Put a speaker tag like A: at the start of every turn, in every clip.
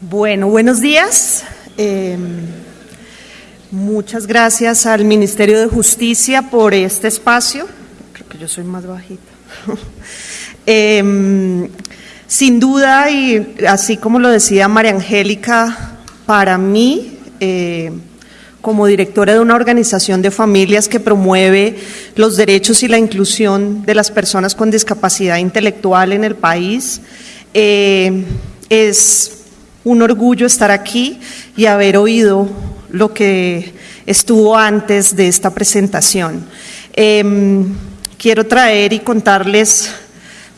A: Bueno, buenos días. Eh, muchas gracias al Ministerio de Justicia por este espacio. Creo que yo soy más bajita. Eh, sin duda, y así como lo decía María Angélica, para mí, eh, como directora de una organización de familias que promueve los derechos y la inclusión de las personas con discapacidad intelectual en el país, es un orgullo estar aquí y haber oído lo que estuvo antes de esta presentación. Em, quiero traer y contarles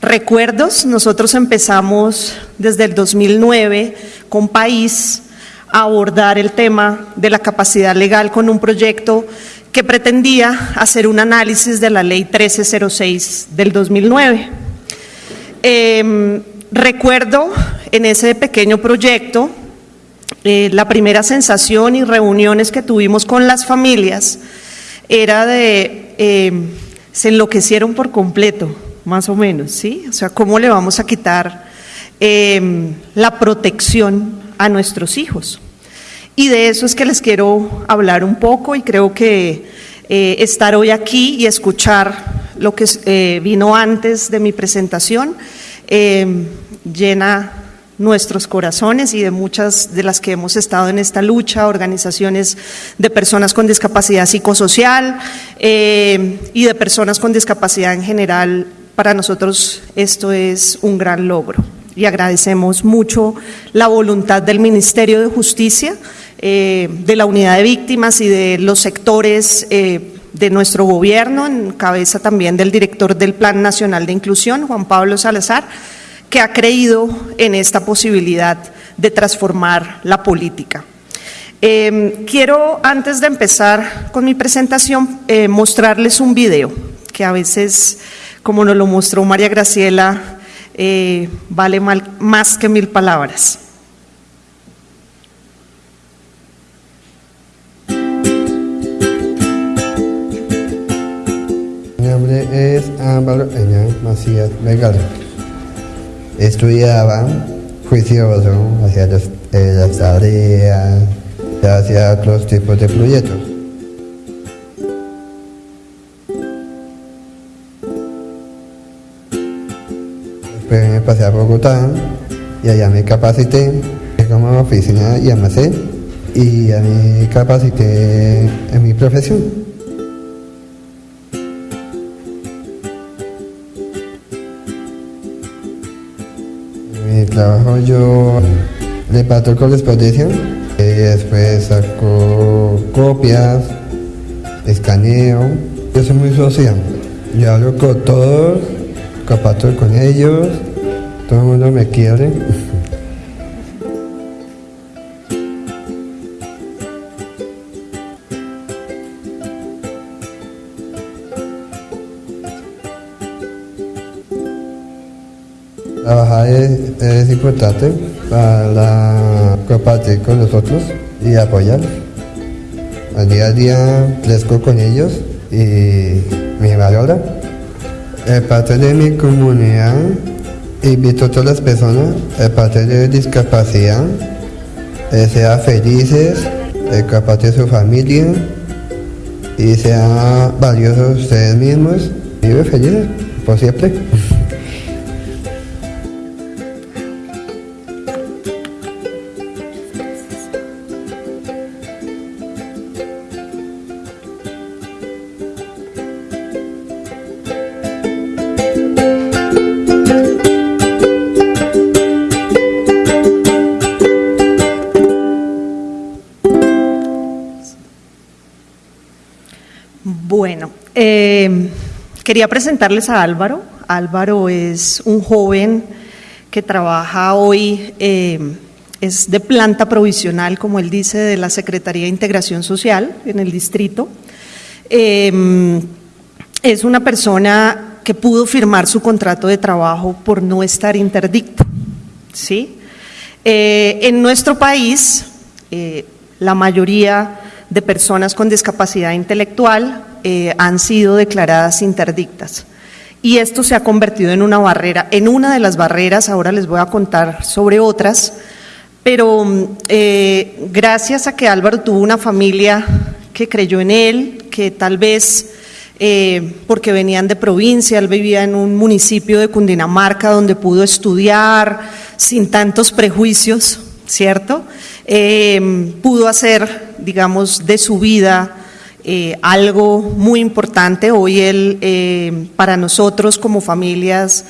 A: recuerdos. Nosotros empezamos desde el 2009 con País a abordar el tema de la capacidad legal con un proyecto que pretendía hacer un análisis de la ley 1306 del 2009. Recuerdo en ese pequeño proyecto eh, la primera sensación y reuniones que tuvimos con las familias era de, eh, se enloquecieron por completo, más o menos, ¿sí? O sea, ¿cómo le vamos a quitar em, la protección a nuestros hijos? Y de eso es que les quiero hablar un poco y creo que eh, estar hoy aquí y escuchar lo que vino antes de mi presentación eh, llena nuestros corazones y de muchas de las que hemos estado en esta lucha, organizaciones de personas con discapacidad psicosocial eh, y de personas con discapacidad en general. Para nosotros esto es un gran logro y agradecemos mucho la voluntad del Ministerio de Justicia, eh, de la Unidad de Víctimas y de los sectores de nuestro gobierno, en cabeza también del director del Plan Nacional de Inclusión, Juan Pablo Salazar, que ha creído en esta posibilidad de transformar la política. Em, quiero, antes de empezar con mi presentación, eh, mostrarles un video que a veces, como nos lo mostró María Graciela, eh, vale más que mil palabras.
B: es Álvaro Eñán Macías Legal. Estudiaba juicioso, hacía eh, las, tareas, hacía otros tipos de proyectos. Después me pasé a Bogotá y allá me capacité como oficina y almacén y ya me capacité en mi profesión. Trabajo yo reparto correspondencia y después saco copias, escaneo. Yo soy muy social. Yo hablo con todos, comparto con ellos, todo el mundo me quiere. es, importante para compartir con nosotros y apoyar. Al día a día crezco con ellos y me valora. En parte de mi comunidad invito a todas las personas, en parte de discapacidad, que sean felices, que compartir su familia y sean valiosos ustedes mismos. Vive felices por siempre.
A: Quería presentarles a Álvaro. Álvaro es un joven que trabaja hoy, eh, es de planta provisional, como él dice, de la Secretaría de Integración Social en el distrito. Eh, es una persona que pudo firmar su contrato de trabajo por no estar interdicto. ¿sí? Eh, en nuestro país, la mayoría de personas con discapacidad intelectual eh, han sido declaradas interdictas. Y esto se ha convertido en una barrera, en una de las barreras, ahora les voy a contar sobre otras, pero eh, gracias a que Álvaro tuvo una familia que creyó en él, que tal vez eh, porque venían de provincia, él vivía en un municipio de Cundinamarca donde pudo estudiar sin tantos prejuicios, ¿cierto? Pudo hacer, digamos, de su vida eh, algo muy importante. Hoy él, para nosotros como familias,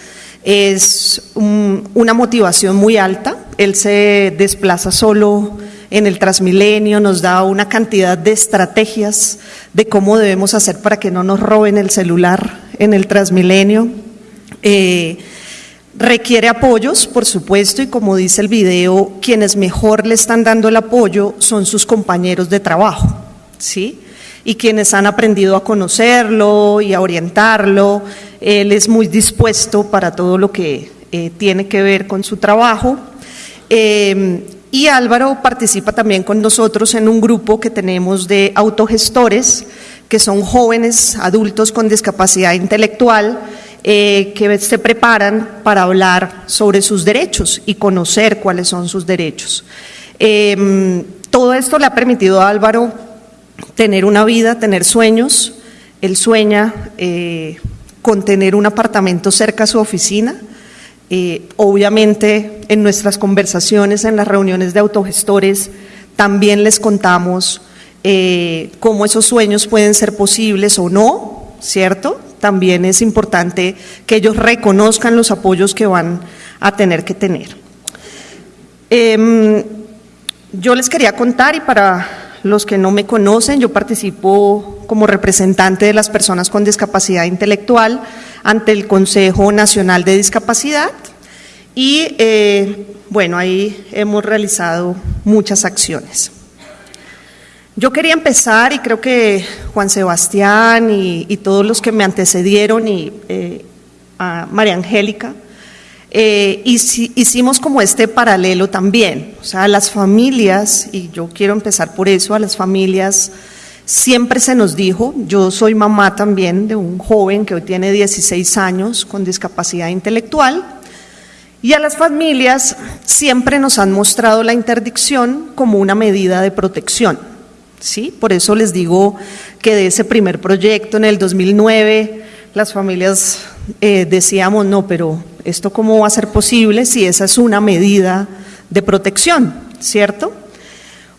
A: es una motivación muy alta. Él se desplaza solo en el Transmilenio, nos da una cantidad de estrategias de cómo debemos hacer para que no nos roben el celular en el Transmilenio. Eh, requiere apoyos, por supuesto, y como dice el video, quienes mejor le están dando el apoyo son sus compañeros de trabajo, ¿sí? Y quienes han aprendido a conocerlo y a orientarlo. Él es muy dispuesto para todo lo que eh, tiene que ver con su trabajo. Eh, y Álvaro participa también con nosotros en un grupo que tenemos de autogestores, que son jóvenes adultos con discapacidad intelectual, eh, que se preparan para hablar sobre sus derechos y conocer cuáles son sus derechos. Em, todo esto le ha permitido a Álvaro tener una vida, tener sueños. Él sueña eh, con tener un apartamento cerca a su oficina eh, obviamente, en nuestras conversaciones, en las reuniones de autogestores, también les contamos cómo esos sueños pueden ser posibles o no, ¿cierto? También es importante que ellos reconozcan los apoyos que van a tener que tener. Em, yo les quería contar y para los que no me conocen, yo participo como representante de las personas con discapacidad intelectual ante el Consejo Nacional de Discapacidad y eh, bueno, ahí hemos realizado muchas acciones. Yo quería empezar y creo que Juan Sebastián y, todos los que me antecedieron y eh, a María Angélica, eh, hicimos como este paralelo también, o sea, las familias, y yo quiero empezar por eso, a las familias Siempre se nos dijo, yo soy mamá también de un joven que hoy tiene 16 años con discapacidad intelectual, y a las familias siempre nos han mostrado la interdicción como una medida de protección. ¿Sí? Por eso les digo que de ese primer proyecto en el 2009, las familias eh, decíamos, no, pero ¿esto cómo va a ser posible si esa es una medida de protección? ¿Cierto?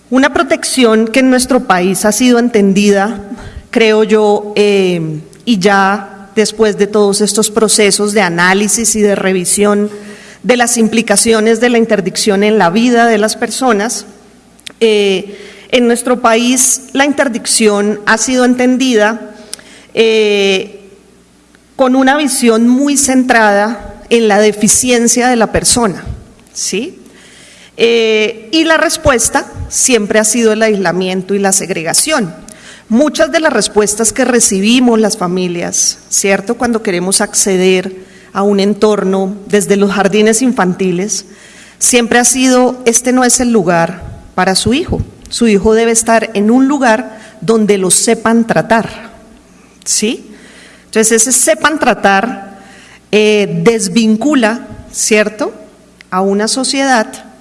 A: Una protección que en nuestro país ha sido entendida, creo yo, eh, y ya después de todos estos procesos de análisis y de revisión de las implicaciones de la interdicción en la vida de las personas, eh, en nuestro país la interdicción ha sido entendida eh, con una visión muy centrada en la deficiencia de la persona, ¿sí? Eh, y la respuesta siempre ha sido el aislamiento y la segregación. Muchas de las respuestas que recibimos las familias, ¿cierto? Cuando queremos acceder a un entorno desde los jardines infantiles, siempre ha sido, este no es el lugar para su hijo. Su hijo debe estar en un lugar donde lo sepan tratar. ¿Sí? Entonces ese sepan tratar eh, desvincula, ¿cierto?, a una sociedad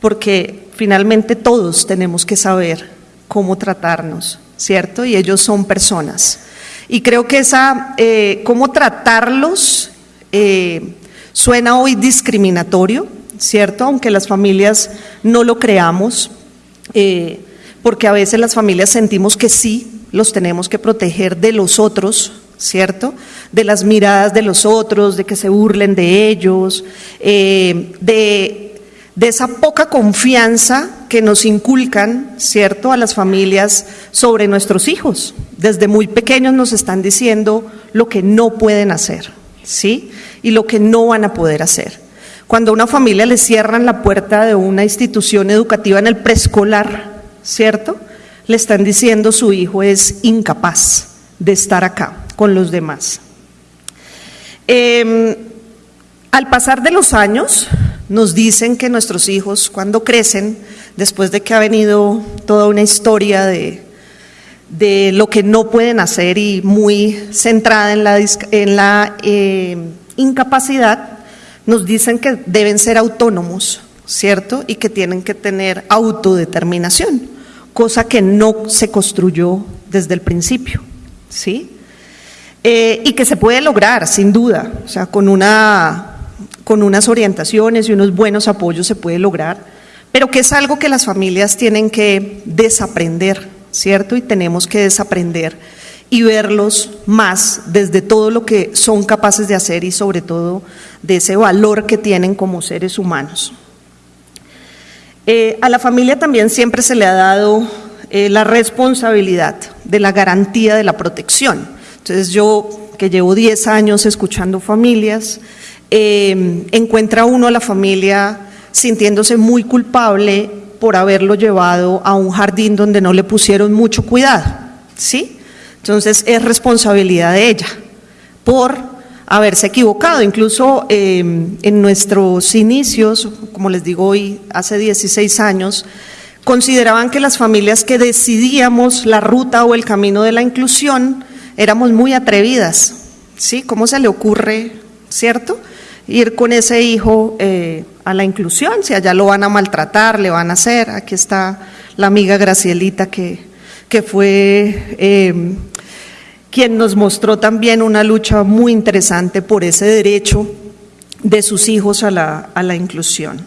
A: porque finalmente todos tenemos que saber cómo tratarnos, ¿cierto? Y ellos son personas. Y creo que esa, eh, cómo tratarlos eh, suena hoy discriminatorio, ¿cierto? Aunque las familias no lo creamos, eh, porque a veces las familias sentimos que sí, los tenemos que proteger de los otros, ¿cierto? De las miradas de los otros, de que se burlen de ellos, de de esa poca confianza que nos inculcan, ¿cierto?, a las familias sobre nuestros hijos. Desde muy pequeños nos están diciendo lo que no pueden hacer, ¿sí? Y lo que no van a poder hacer. Cuando a una familia le cierran la puerta de una institución educativa en el preescolar, ¿cierto? Le están diciendo su hijo es incapaz de estar acá con los demás. Em, al pasar de los años, nos dicen que nuestros hijos cuando crecen, después de que ha venido toda una historia de, de lo que no pueden hacer y muy centrada en la, en la eh, incapacidad, nos dicen que deben ser autónomos ¿cierto? Y que tienen que tener autodeterminación, cosa que no se construyó desde el principio, ¿sí? Eh, y que se puede lograr, sin duda, o sea, con, una, con unas orientaciones y unos buenos apoyos se puede lograr, pero que es algo que las familias tienen que desaprender, ¿cierto? Y tenemos que desaprender y verlos más desde todo lo que son capaces de hacer y sobre todo de ese valor que tienen como seres humanos. Eh, a la familia también siempre se le ha dado eh, la responsabilidad de la garantía de la protección. Entonces yo, que llevo 10 años escuchando familias, eh, encuentra uno a la familia sintiéndose muy culpable por haberlo llevado a un jardín donde no le pusieron mucho cuidado, ¿sí? Entonces es responsabilidad de ella por haberse equivocado. Incluso em, en nuestros inicios, como les digo hoy, hace 16 años, consideraban que las familias que decidíamos la ruta o el camino de la inclusión éramos muy atrevidas. ¿Sí? ¿Cómo se le ocurre, cierto? Ir con ese hijo eh, a la inclusión, si allá lo van a maltratar, le van a hacer. Aquí está la amiga Gracielita que, que fue em, quien nos mostró también una lucha muy interesante por ese derecho de sus hijos a la, inclusión.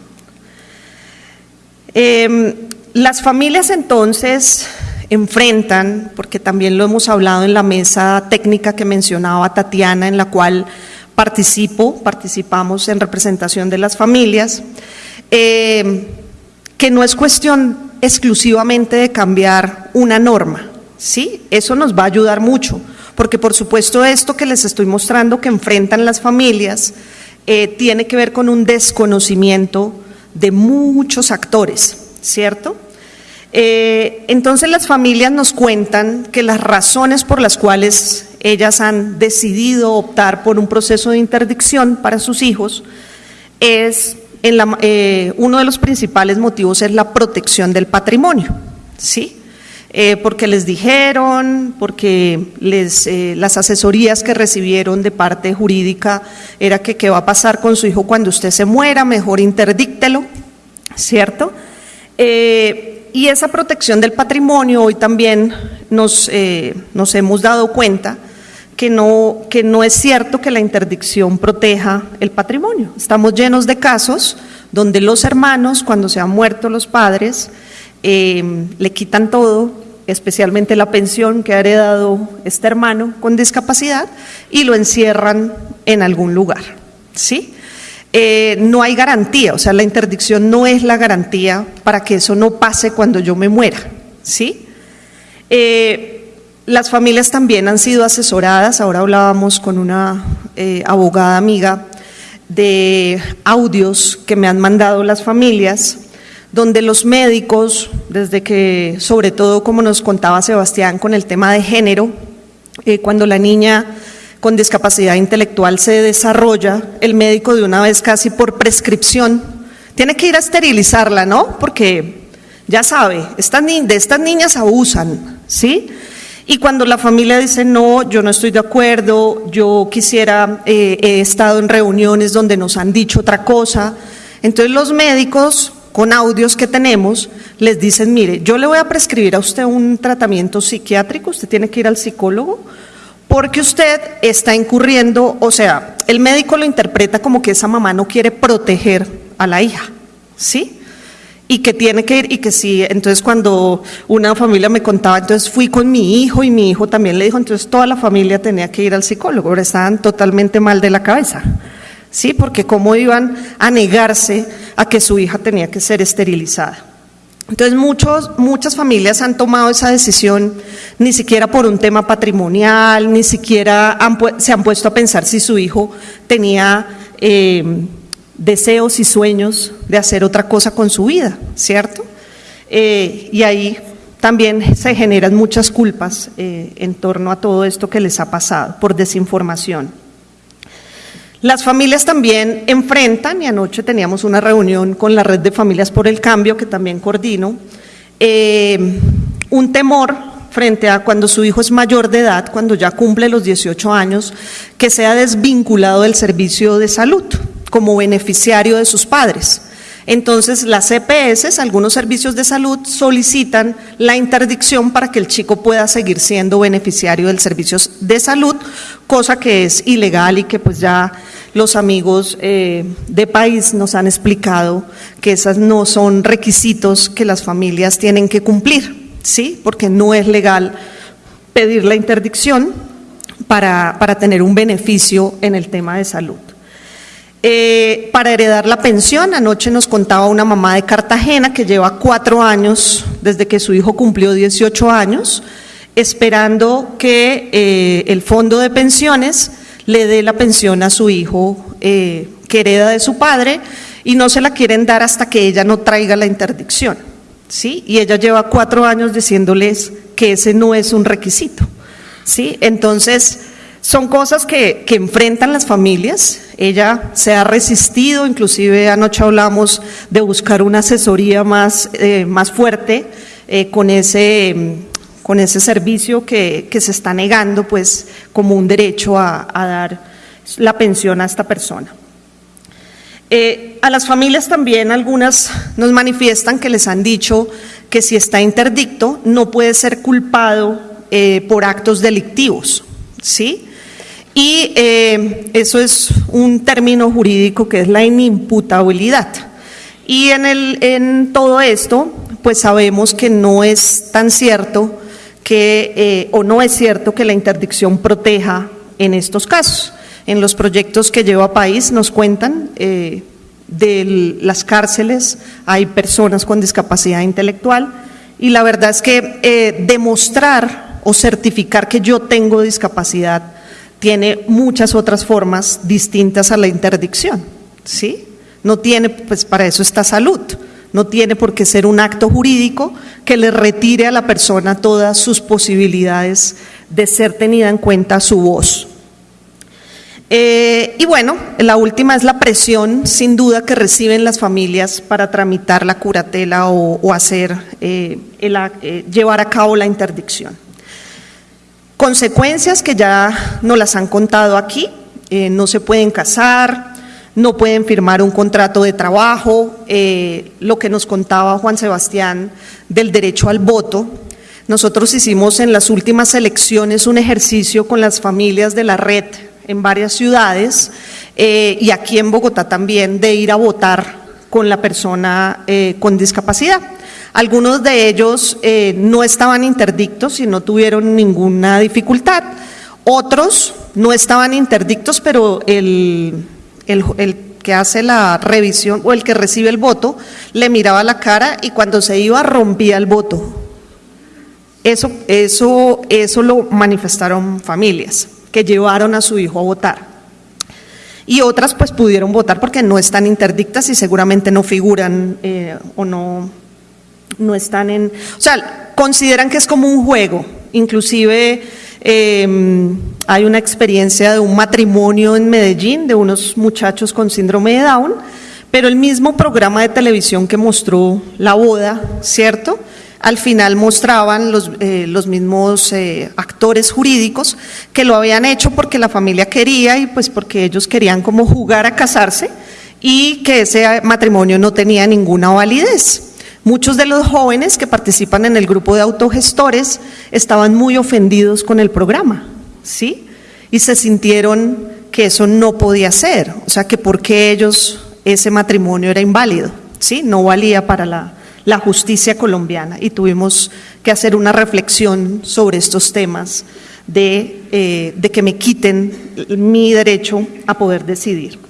A: Em, las familias entonces enfrentan, porque también lo hemos hablado en la mesa técnica que mencionaba Tatiana, en la cual participo, participamos en representación de las familias, em, que no es cuestión exclusivamente de cambiar una norma, ¿sí? Eso nos va a ayudar mucho, porque por supuesto esto que les estoy mostrando que enfrentan las familias eh, tiene que ver con un desconocimiento de muchos actores, ¿cierto? Eh, entonces las familias nos cuentan que las razones por las cuales ellas han decidido optar por un proceso de interdicción para sus hijos es, en eh, uno de los principales motivos es la protección del patrimonio, ¿sí? Eh, porque les dijeron, porque les, eh, las asesorías que recibieron de parte jurídica era que qué va a pasar con su hijo cuando usted se muera, mejor interdíctelo, ¿cierto? Eh, y esa protección del patrimonio hoy también nos, nos hemos dado cuenta que no, que no es cierto que la interdicción proteja el patrimonio. Estamos llenos de casos donde los hermanos, cuando se han muerto los padres, le quitan todo, especialmente la pensión que ha heredado este hermano con discapacidad, y lo encierran en algún lugar. ¿sí? Eh, no hay garantía, o sea, la interdicción no es la garantía para que eso no pase cuando yo me muera. ¿sí? Eh, las familias también han sido asesoradas, ahora hablábamos con una eh, abogada amiga de audios que me han mandado las familias donde los médicos, desde que, sobre todo como nos contaba Sebastián con el tema de género, eh, cuando la niña con discapacidad intelectual se desarrolla, el médico de una vez casi por prescripción tiene que ir a esterilizarla, ¿no? Porque ya sabe, estas, de estas niñas abusan, ¿sí? Y cuando la familia dice, no, yo no estoy de acuerdo, yo quisiera, eh, he estado en reuniones donde nos han dicho otra cosa, entonces los médicos con audios que tenemos, les dicen, mire, yo le voy a prescribir a usted un tratamiento psiquiátrico, usted tiene que ir al psicólogo, porque usted está incurriendo, o sea, el médico lo interpreta como que esa mamá no quiere proteger a la hija, ¿sí? Y que tiene que ir, y que sí, entonces cuando una familia me contaba, entonces fui con mi hijo y mi hijo también le dijo, entonces toda la familia tenía que ir al psicólogo, ahora estaban totalmente mal de la cabeza. ¿Sí? Porque cómo iban a negarse a que su hija tenía que ser esterilizada. Entonces muchos, muchas familias han tomado esa decisión ni siquiera por un tema patrimonial, ni siquiera se han puesto a pensar si su hijo tenía eh, deseos y sueños de hacer otra cosa con su vida, ¿cierto? Eh, y ahí también se generan muchas culpas eh, en torno a todo esto que les ha pasado por desinformación. Las familias también enfrentan, y anoche teníamos una reunión con la red de familias por el cambio, que también coordino, eh, un temor frente a cuando su hijo es mayor de edad, cuando ya cumple los 18 años, que sea desvinculado del servicio de salud como beneficiario de sus padres. Entonces, las EPS, algunos servicios de salud, solicitan la interdicción para que el chico pueda seguir siendo beneficiario del servicio de salud, cosa que es ilegal y que pues ya los amigos eh, de país nos han explicado que esos no son requisitos que las familias tienen que cumplir, ¿sí? Porque no es legal pedir la interdicción para, para tener un beneficio en el tema de salud. Eh, para heredar la pensión, anoche nos contaba una mamá de Cartagena que lleva cuatro años desde que su hijo cumplió 18 años, esperando que eh, el fondo de pensiones le dé la pensión a su hijo eh, que hereda de su padre y no se la quieren dar hasta que ella no traiga la interdicción. ¿sí? Y ella lleva cuatro años diciéndoles que ese no es un requisito. ¿sí? Entonces, son cosas que, enfrentan las familias. Ella se ha resistido, inclusive anoche hablamos de buscar una asesoría más, eh, más fuerte eh, con, ese, con ese servicio que, se está negando pues, como un derecho a, dar la pensión a esta persona. Eh, a las familias también algunas nos manifiestan que les han dicho que si está interdicto no puede ser culpado por actos delictivos, ¿sí? Y eh, eso es un término jurídico que es la inimputabilidad. Y en, el, en todo esto, pues sabemos que no es tan cierto que, eh, o no es cierto que la interdicción proteja en estos casos. En los proyectos que lleva país nos cuentan eh, de las cárceles, hay personas con discapacidad intelectual y la verdad es que demostrar o certificar que yo tengo discapacidad tiene muchas otras formas distintas a la interdicción, ¿sí? No tiene, pues para eso está salud, no tiene por qué ser un acto jurídico que le retire a la persona todas sus posibilidades de ser tenida en cuenta su voz. Eh, y bueno, la última es la presión, sin duda, que reciben las familias para tramitar la curatela o, hacer, eh, eh, llevar a cabo la interdicción. Consecuencias que ya nos las han contado aquí, eh, no se pueden casar, no pueden firmar un contrato de trabajo, eh, lo que nos contaba Juan Sebastián del derecho al voto. Nosotros hicimos en las últimas elecciones un ejercicio con las familias de la red en varias ciudades eh, y aquí en Bogotá también de ir a votar con la persona con discapacidad. Algunos de ellos eh, no estaban interdictos y no tuvieron ninguna dificultad. Otros no estaban interdictos, pero el, que hace la revisión o el que recibe el voto le miraba la cara y cuando se iba rompía el voto. Eso, eso, eso lo manifestaron familias que llevaron a su hijo a votar. Y otras pues pudieron votar porque no están interdictas y seguramente no figuran eh, o no, no están en, o sea, consideran que es como un juego, inclusive em, hay una experiencia de un matrimonio en Medellín de unos muchachos con síndrome de Down, pero el mismo programa de televisión que mostró la boda, ¿cierto? Al final mostraban los, eh, los mismos eh, actores jurídicos que lo habían hecho porque la familia quería y pues porque ellos querían como jugar a casarse y que ese matrimonio no tenía ninguna validez. Muchos de los jóvenes que participan en el grupo de autogestores estaban muy ofendidos con el programa, ¿sí? Y se sintieron que eso no podía ser, o sea, que porque ellos ese matrimonio era inválido, ¿sí? No valía para la, justicia colombiana y tuvimos que hacer una reflexión sobre estos temas de, eh, de que me quiten mi derecho a poder decidir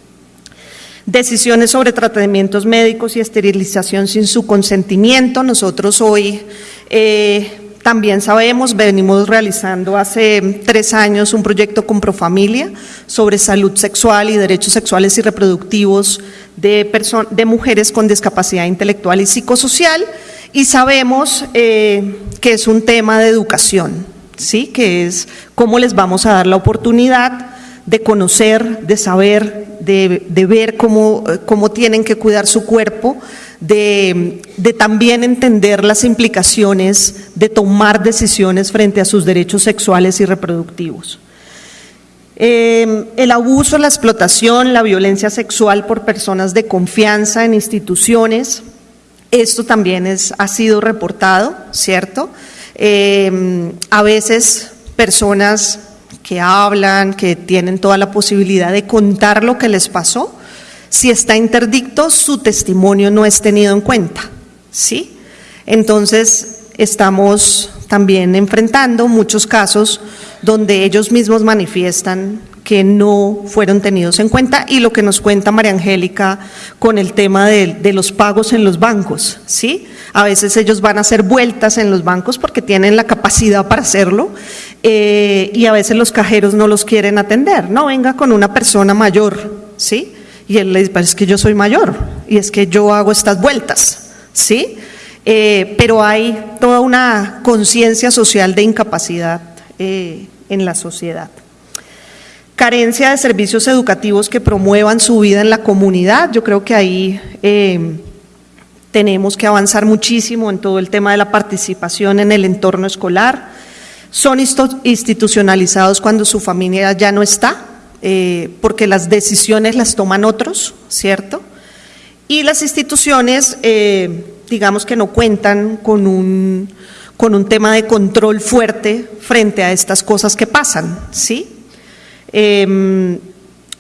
A: decisiones sobre tratamientos médicos y esterilización sin su consentimiento. Nosotros hoy eh, también sabemos, venimos realizando hace tres años un proyecto con Profamilia sobre salud sexual y derechos sexuales y reproductivos de, de mujeres con discapacidad intelectual y psicosocial y sabemos eh, que es un tema de educación, ¿sí? que es cómo les vamos a dar la oportunidad de conocer, de saber, de, ver cómo, cómo, tienen que cuidar su cuerpo, de, también entender las implicaciones de tomar decisiones frente a sus derechos sexuales y reproductivos. Eh, el abuso, la explotación, la violencia sexual por personas de confianza en instituciones, esto también es, ha sido reportado, ¿cierto? Eh, a veces personas que hablan, que tienen toda la posibilidad de contar lo que les pasó, si está interdicto, su testimonio no es tenido en cuenta, ¿sí? Entonces, estamos también enfrentando muchos casos donde ellos mismos manifiestan que no fueron tenidos en cuenta y lo que nos cuenta María Angélica con el tema de, de, los pagos en los bancos, ¿sí? A veces ellos van a hacer vueltas en los bancos porque tienen la capacidad para hacerlo eh, y a veces los cajeros no los quieren atender, no, venga con una persona mayor, ¿sí? Y él le dice, es que yo soy mayor y es que yo hago estas vueltas, ¿sí? Eh, pero hay toda una conciencia social de incapacidad eh, en la sociedad. Carencia de servicios educativos que promuevan su vida en la comunidad. Yo creo que ahí eh, tenemos que avanzar muchísimo en todo el tema de la participación en el entorno escolar. Son institucionalizados cuando su familia ya no está, eh, porque las decisiones las toman otros, ¿cierto? Y las instituciones, eh, digamos que no cuentan con un, con un tema de control fuerte frente a estas cosas que pasan, ¿sí? Eh,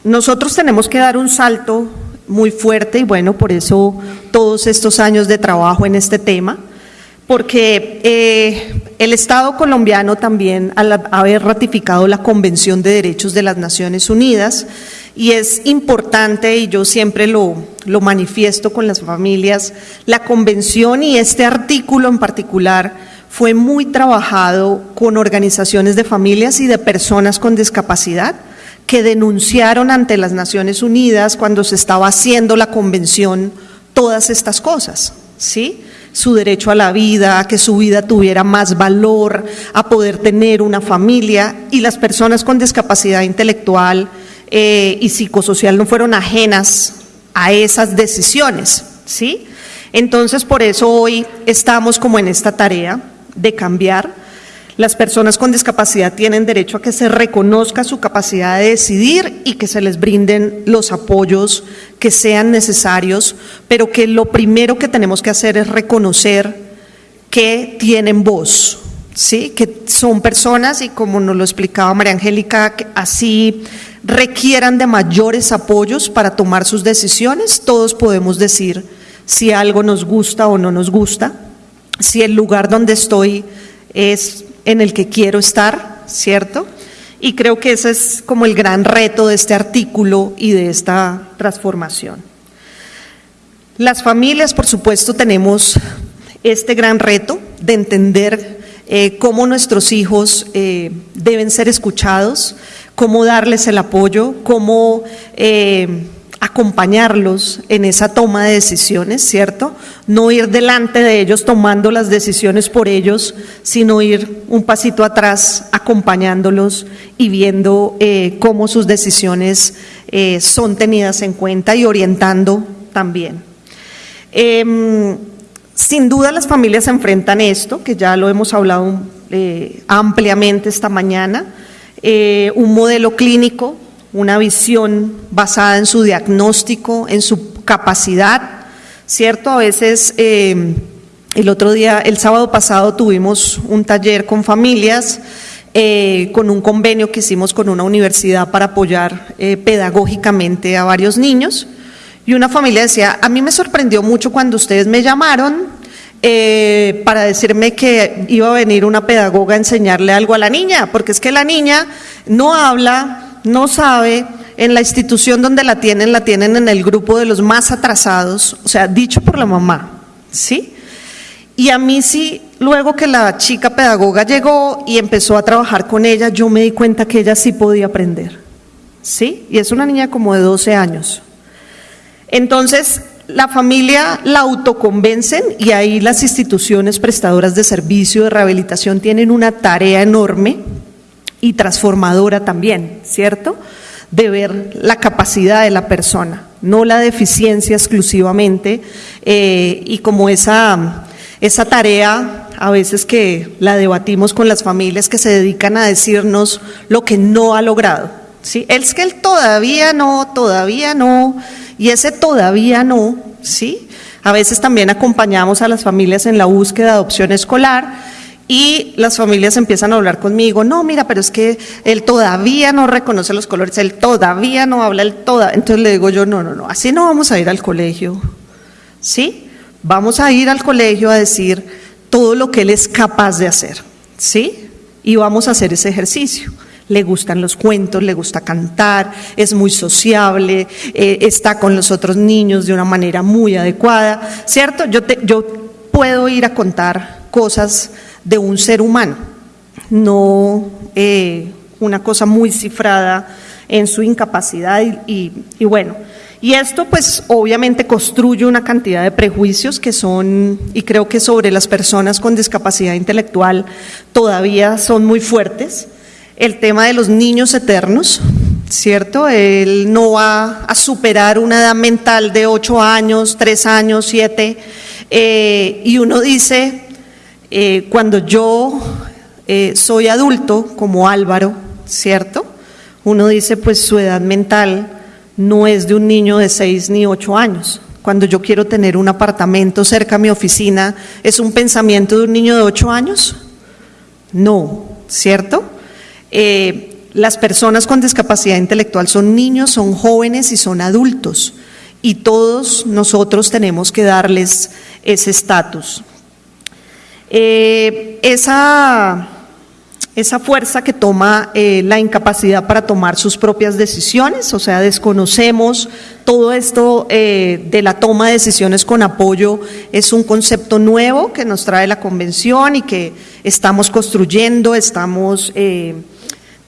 A: nosotros tenemos que dar un salto muy fuerte y bueno, por eso todos estos años de trabajo en este tema, porque eh, el Estado colombiano también, al haber ratificado la Convención de Derechos de las Naciones Unidas, y es importante, y yo siempre lo, lo manifiesto con las familias, la convención y este artículo en particular fue muy trabajado con organizaciones de familias y de personas con discapacidad que denunciaron ante las Naciones Unidas cuando se estaba haciendo la convención todas estas cosas, ¿sí? Su derecho a la vida, a que su vida tuviera más valor, a poder tener una familia y las personas con discapacidad intelectual eh, y psicosocial no fueron ajenas a esas decisiones, ¿sí? Entonces, por eso hoy estamos como en esta tarea de cambiar las personas con discapacidad tienen derecho a que se reconozca su capacidad de decidir y que se les brinden los apoyos que sean necesarios, pero que lo primero que tenemos que hacer es reconocer que tienen voz, ¿sí? que son personas y como nos lo explicaba María Angélica, así requieran de mayores apoyos para tomar sus decisiones, todos podemos decir si algo nos gusta o no nos gusta, si el lugar donde estoy es en el que quiero estar, ¿cierto? Y creo que ese es como el gran reto de este artículo y de esta transformación. Las familias, por supuesto, tenemos este gran reto de entender eh, cómo nuestros hijos eh, deben ser escuchados, cómo darles el apoyo, cómo eh, acompañarlos en esa toma de decisiones, ¿cierto? No ir delante de ellos tomando las decisiones por ellos, sino ir un pasito atrás acompañándolos y viendo eh, cómo sus decisiones eh, son tenidas en cuenta y orientando también. Eh, sin duda las familias se enfrentan esto, que ya lo hemos hablado eh, ampliamente esta mañana, un modelo clínico una visión basada en su diagnóstico, en su capacidad, ¿cierto? A veces, eh, el otro día, el sábado pasado tuvimos un taller con familias, eh, con un convenio que hicimos con una universidad para apoyar eh, pedagógicamente a varios niños. Y una familia decía, a mí me sorprendió mucho cuando ustedes me llamaron para decirme que iba a venir una pedagoga a enseñarle algo a la niña, porque es que la niña no habla, no sabe, en la institución donde la tienen, la tienen en el grupo de los más atrasados, o sea, dicho por la mamá, ¿sí? Y a mí sí, luego que la chica pedagoga llegó y empezó a trabajar con ella, yo me di cuenta que ella sí podía aprender, ¿sí? Y es una niña como de 12 años. Entonces, la familia la autoconvencen y ahí las instituciones prestadoras de servicio de rehabilitación tienen una tarea enorme y transformadora también, ¿cierto? De ver la capacidad de la persona, no la deficiencia exclusivamente, eh, y como esa, esa tarea a veces que la debatimos con las familias que se dedican a decirnos lo que no ha logrado, ¿sí? Es que él todavía no, todavía no, y ese todavía no, ¿sí? A veces también acompañamos a las familias en la búsqueda de opción escolar y las familias empiezan a hablar conmigo, no, mira, pero es que él todavía no reconoce los colores, él todavía no habla, él toda. Entonces le digo yo, no, no, no, así no vamos a ir al colegio, ¿sí? Vamos a ir al colegio a decir todo lo que él es capaz de hacer, ¿sí? Y vamos a hacer ese ejercicio le gustan los cuentos, le gusta cantar, es muy sociable, eh, está con los otros niños de una manera muy adecuada, ¿cierto? Yo, yo puedo ir a contar cosas de un ser humano, no eh, una cosa muy cifrada en su incapacidad y, bueno. Y esto pues obviamente construye una cantidad de prejuicios que son, y creo que sobre las personas con discapacidad intelectual todavía son muy fuertes el tema de los niños eternos, ¿cierto? Él no va a superar una edad mental de 8 años, 3 años, 7, eh, y uno dice, eh, cuando yo eh, soy adulto, como Álvaro, ¿cierto? Uno dice, pues su edad mental no es de un niño de 6 ni 8 años. Cuando yo quiero tener un apartamento cerca a mi oficina, ¿es un pensamiento de un niño de 8 años? No, ¿cierto? Eh, las personas con discapacidad intelectual son niños, son jóvenes y son adultos. Y todos nosotros tenemos que darles ese estatus. Eh, esa, esa, fuerza que toma eh, la incapacidad para tomar sus propias decisiones, o sea, desconocemos todo esto de la toma de decisiones con apoyo, es un concepto nuevo que nos trae la convención y que estamos construyendo, estamos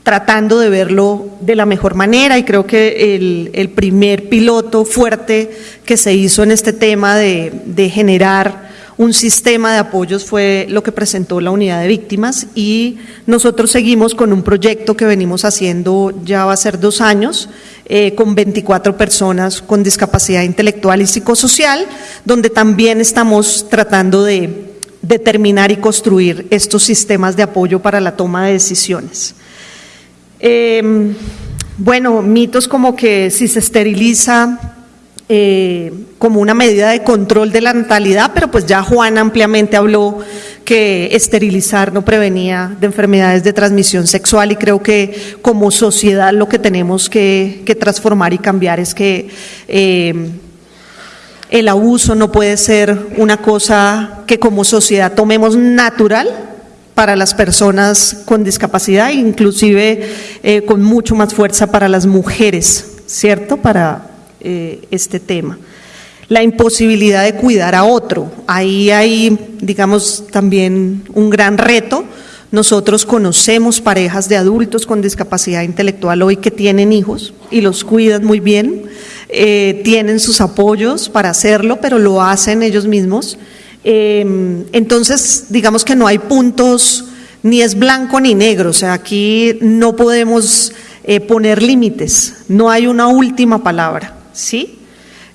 A: tratando de verlo de la mejor manera y creo que el, primer piloto fuerte que se hizo en este tema de, generar un sistema de apoyos fue lo que presentó la unidad de víctimas y nosotros seguimos con un proyecto que venimos haciendo ya va a ser dos años eh, con 24 personas con discapacidad intelectual y psicosocial, donde también estamos tratando de determinar y construir estos sistemas de apoyo para la toma de decisiones. Em, bueno, mitos como que si se esteriliza eh, como una medida de control de la natalidad, pero pues ya Juan ampliamente habló que esterilizar no prevenía de enfermedades de transmisión sexual y creo que como sociedad lo que tenemos que, transformar y cambiar es que em, el abuso no puede ser una cosa que como sociedad tomemos natural, para las personas con discapacidad, inclusive eh, con mucho más fuerza para las mujeres, ¿cierto? Para eh, este tema. La imposibilidad de cuidar a otro. Ahí hay, digamos, también un gran reto. Nosotros conocemos parejas de adultos con discapacidad intelectual hoy que tienen hijos y los cuidan muy bien, eh, tienen sus apoyos para hacerlo, pero lo hacen ellos mismos Em, entonces, digamos que no hay puntos, ni es blanco ni negro, o sea, aquí no podemos eh, poner límites, no hay una última palabra, ¿sí?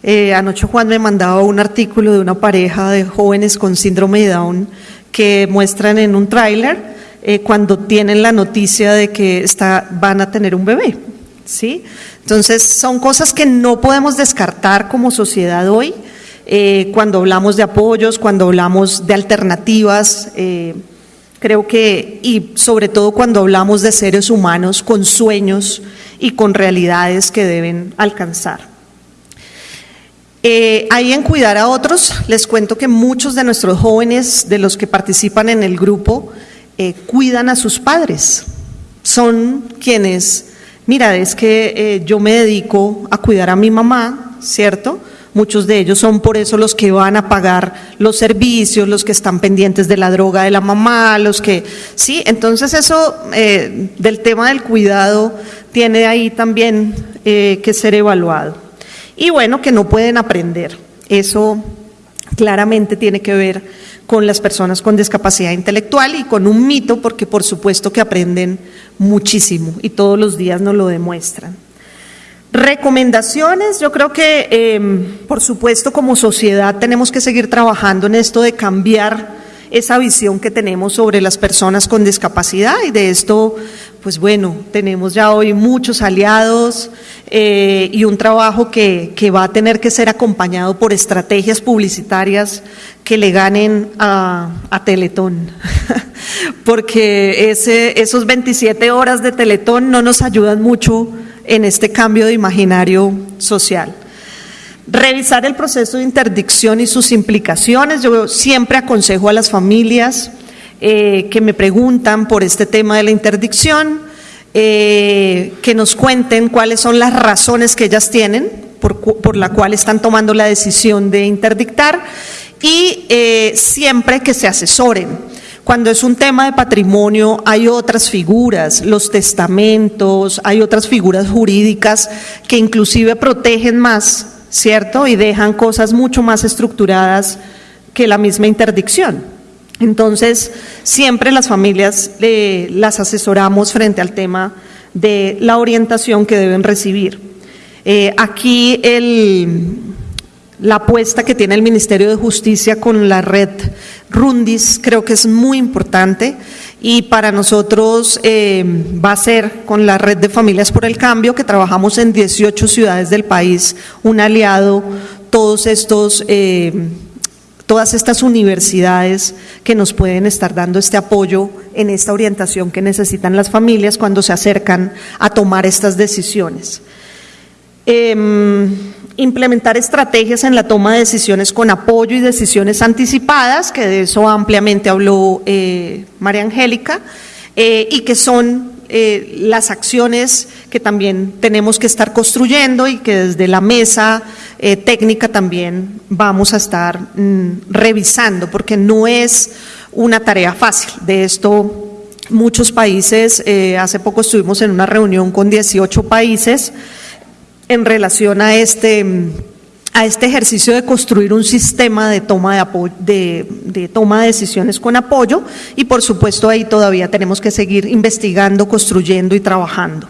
A: Eh, anoche Juan me mandaba un artículo de una pareja de jóvenes con síndrome de Down que muestran en un tráiler eh, cuando tienen la noticia de que está, van a tener un bebé, ¿sí? Entonces, son cosas que no podemos descartar como sociedad hoy, eh, cuando hablamos de apoyos, cuando hablamos de alternativas, eh, creo que, y sobre todo cuando hablamos de seres humanos con sueños y con realidades que deben alcanzar. Eh, ahí en cuidar a otros, les cuento que muchos de nuestros jóvenes, de los que participan en el grupo, cuidan a sus padres. Son quienes, mira, es que yo me dedico a cuidar a mi mamá, ¿cierto? Muchos de ellos son por eso los que van a pagar los servicios, los que están pendientes de la droga de la mamá, los que, sí, entonces eso eh, del tema del cuidado tiene ahí también eh, que ser evaluado. Y bueno, que no pueden aprender. Eso claramente tiene que ver con las personas con discapacidad intelectual y con un mito, porque por supuesto que aprenden muchísimo y todos los días nos lo demuestran. Recomendaciones, yo creo que, em, por supuesto, como sociedad tenemos que seguir trabajando en esto de cambiar esa visión que tenemos sobre las personas con discapacidad y de esto, pues bueno, tenemos ya hoy muchos aliados eh, y un trabajo que, que, va a tener que ser acompañado por estrategias publicitarias que le ganen a, Teletón, porque esos 27 horas de Teletón no nos ayudan mucho en este cambio de imaginario social. Revisar el proceso de interdicción y sus implicaciones. Yo siempre aconsejo a las familias eh, que me preguntan por este tema de la interdicción, eh, que nos cuenten cuáles son las razones que ellas tienen por, por la cual están tomando la decisión de interdictar y eh, siempre que se asesoren. Cuando es un tema de patrimonio hay otras figuras, los testamentos, hay otras figuras jurídicas que inclusive protegen más ¿cierto? Y dejan cosas mucho más estructuradas que la misma interdicción. Entonces, siempre las familias eh, las asesoramos frente al tema de la orientación que deben recibir. Eh, aquí el, la apuesta que tiene el Ministerio de Justicia con la red Rundis creo que es muy importante y para nosotros eh, va a ser con la red de familias por el cambio que trabajamos en 18 ciudades del país, un aliado, todos estos, eh, todas estas universidades que nos pueden estar dando este apoyo en esta orientación que necesitan las familias cuando se acercan a tomar estas decisiones. Em, implementar estrategias en la toma de decisiones con apoyo y decisiones anticipadas, que de eso ampliamente habló eh, María Angélica, eh, y que son eh, las acciones que también tenemos que estar construyendo y que desde la mesa técnica también vamos a estar mm, revisando, porque no es una tarea fácil. De esto muchos países, hace poco estuvimos en una reunión con 18 países, en relación a este, a este ejercicio de construir un sistema de toma de, de, toma de decisiones con apoyo y por supuesto ahí todavía tenemos que seguir investigando, construyendo y trabajando.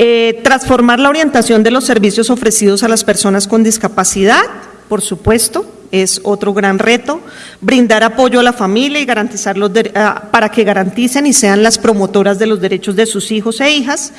A: Eh, transformar la orientación de los servicios ofrecidos a las personas con discapacidad, por supuesto, es otro gran reto. Brindar apoyo a la familia y garantizar los para que garanticen y sean las promotoras de los derechos de sus hijos e hijas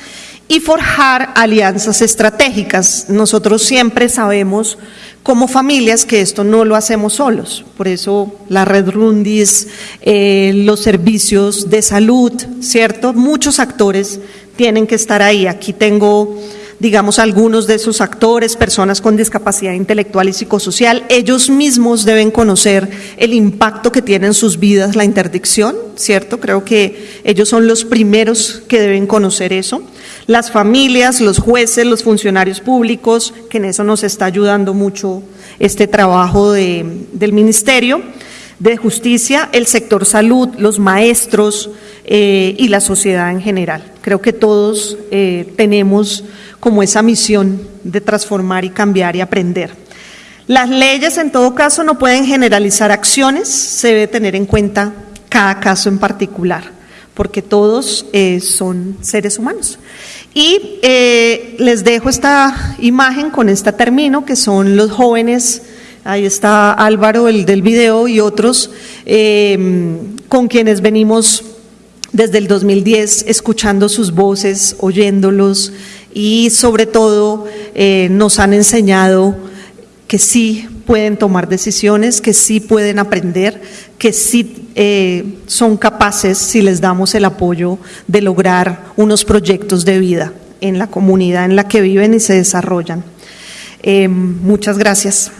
A: y forjar alianzas estratégicas. Nosotros siempre sabemos como familias que esto no lo hacemos solos, por eso la red Rundis, eh, los servicios de salud, ¿cierto? Muchos actores tienen que estar ahí. Aquí tengo digamos, algunos de esos actores, personas con discapacidad intelectual y psicosocial, ellos mismos deben conocer el impacto que tiene en sus vidas la interdicción, ¿cierto? Creo que ellos son los primeros que deben conocer eso. Las familias, los jueces, los funcionarios públicos, que en eso nos está ayudando mucho este trabajo de, del Ministerio de Justicia, el sector salud, los maestros eh, y la sociedad en general. Creo que todos eh, tenemos como esa misión de transformar y cambiar y aprender. Las leyes, en todo caso, no pueden generalizar acciones, se debe tener en cuenta cada caso en particular, porque todos eh, son seres humanos. Y eh, les dejo esta imagen, con esta termino, que son los jóvenes, ahí está Álvaro, el del video, y otros, eh, con quienes venimos desde el 2010 escuchando sus voces, oyéndolos, y sobre todo eh, nos han enseñado que sí pueden tomar decisiones, que sí pueden aprender, que sí eh, son capaces, si les damos el apoyo, de lograr unos proyectos de vida en la comunidad en la que viven y se desarrollan. Eh, muchas gracias.